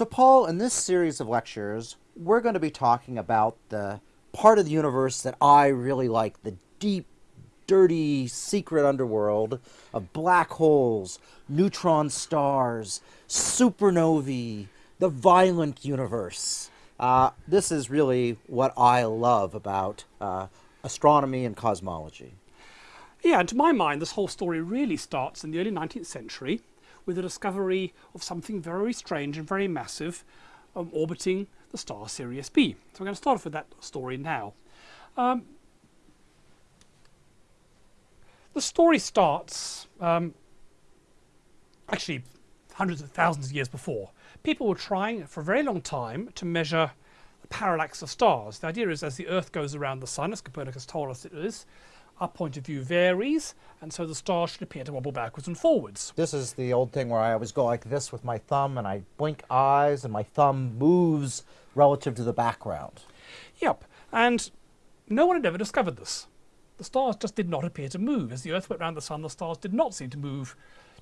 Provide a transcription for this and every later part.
So, Paul, in this series of lectures, we're going to be talking about the part of the universe that I really like the deep, dirty, secret underworld of black holes, neutron stars, supernovae, the violent universe. Uh, this is really what I love about uh, astronomy and cosmology. Yeah, and to my mind, this whole story really starts in the early 19th century with the discovery of something very strange and very massive um, orbiting the star Sirius B. So we're going to start off with that story now. Um, the story starts um, actually hundreds of thousands of years before. People were trying for a very long time to measure the parallax of stars. The idea is as the Earth goes around the Sun, as Copernicus told us it is, our point of view varies, and so the star should appear to wobble backwards and forwards. This is the old thing where I always go like this with my thumb and I blink eyes and my thumb moves relative to the background. Yep, and no one had ever discovered this. The stars just did not appear to move. As the Earth went around the Sun, the stars did not seem to move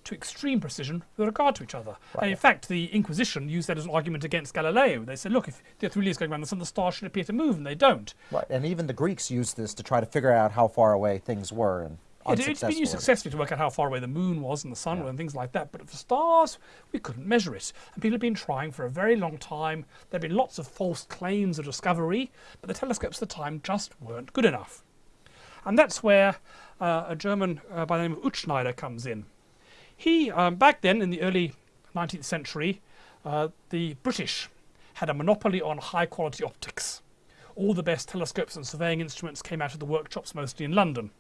to extreme precision with regard to each other. Right. And in fact, the Inquisition used that as an argument against Galileo. They said, look, if the Earth really is going around the Sun, the stars should appear to move, and they don't. Right, and even the Greeks used this to try to figure out how far away things were. And it, it's been used successfully to work out how far away the moon was and the sun yeah. and things like that. But for stars, we couldn't measure it. And people have been trying for a very long time. There have been lots of false claims of discovery, but the telescopes at the time just weren't good enough. And that's where uh, a German uh, by the name of Utzschneider comes in. He, um, back then in the early 19th century, uh, the British had a monopoly on high quality optics. All the best telescopes and surveying instruments came out of the workshops mostly in London.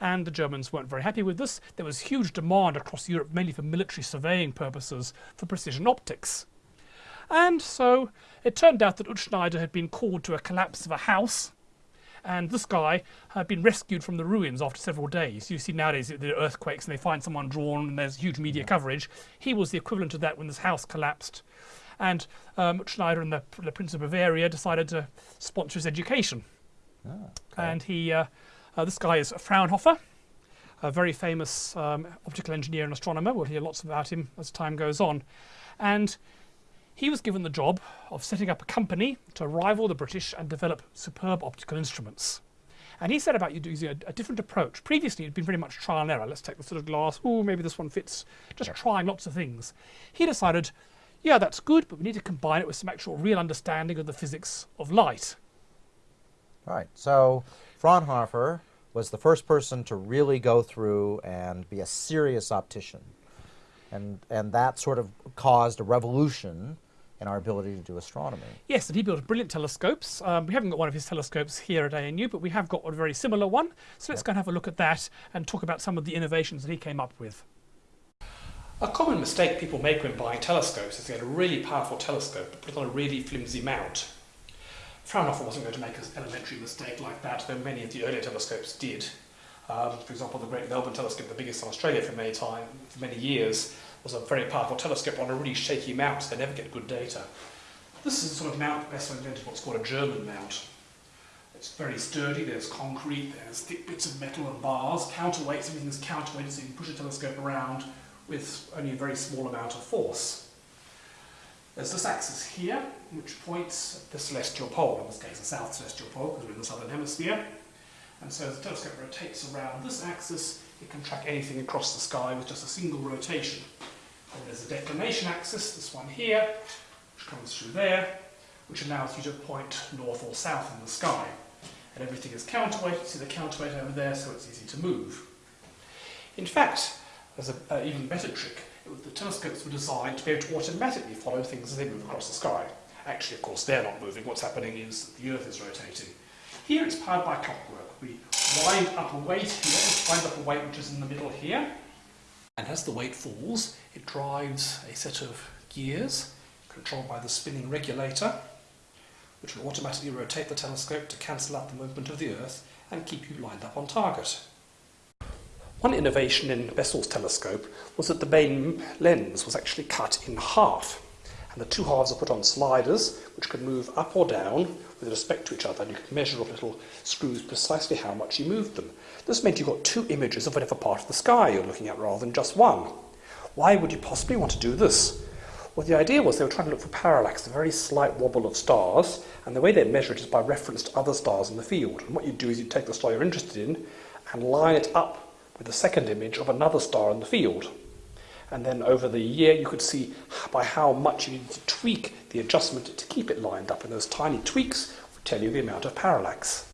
And the Germans weren't very happy with this. There was huge demand across Europe, mainly for military surveying purposes, for precision optics. And so it turned out that Utzschneider had been called to a collapse of a house and this guy had been rescued from the ruins after several days. You see nowadays the earthquakes and they find someone drawn and there's huge media coverage. He was the equivalent of that when this house collapsed. And um, Schneider and the, the, Prince of Bavaria decided to sponsor his education. Okay. And he, uh, uh, this guy is Fraunhofer, a very famous um, optical engineer and astronomer. We'll hear lots about him as time goes on. And he was given the job of setting up a company to rival the British and develop superb optical instruments. And he set about using a, a, different approach. Previously, it had been very much trial and error. Let's take the sort of glass. Oh, maybe this one fits. Just yeah. trying lots of things. He decided, yeah, that's good, but we need to combine it with some actual real understanding of the physics of light. Right. So Fraunhofer was the first person to really go through and be a serious optician. And, and that sort of caused a revolution in our ability to do astronomy. Yes, and he built brilliant telescopes. Um, we haven't got one of his telescopes here at ANU, but we have got a very similar one. So let's yep. go and have a look at that and talk about some of the innovations that he came up with. A common mistake people make when buying telescopes is they get a really powerful telescope but put it on a really flimsy mount. Fraunhofer wasn't going to make an elementary mistake like that, though many of the earlier telescopes did. Um, for example, the Great Melbourne Telescope, the biggest in Australia for many time, for many years, was a very powerful telescope on a really shaky mount, they never get good data. This is a sort of mount best invented what's called a German mount. It's very sturdy, there's concrete, there's thick bits of metal and bars, counterweights, everything is counterweighted so you can push a telescope around with only a very small amount of force. There's this axis here, which points at the celestial pole, in this case the south celestial pole, because we're in the southern hemisphere. And so as the telescope rotates around this axis, it can track anything across the sky with just a single rotation. And there's a declination axis, this one here, which comes through there, which allows you to point north or south in the sky. And everything is counterweight, you see the counterweight over there, so it's easy to move. In fact, there's an even better trick. the telescopes were designed to be able to automatically follow things as they move across the sky. Actually, of course, they're not moving. What's happening is the Earth is rotating. Here it's powered by clockwork. We wind up a weight here, wind up a weight which is in the middle here, and as the weight falls, it drives a set of gears controlled by the spinning regulator, which will automatically rotate the telescope to cancel out the movement of the Earth and keep you lined up on target. One innovation in Bessel's telescope was that the main lens was actually cut in half and the two halves are put on sliders which can move up or down with respect to each other and you can measure with little screws precisely how much you moved them. This meant you got two images of whatever part of the sky you're looking at rather than just one. Why would you possibly want to do this? Well, the idea was they were trying to look for parallax, a very slight wobble of stars, and the way they measure it is by reference to other stars in the field. And what you do is you take the star you're interested in and line it up with the second image of another star in the field. And then over the year, you could see by how much you need to tweak the adjustment to keep it lined up. And those tiny tweaks would tell you the amount of parallax.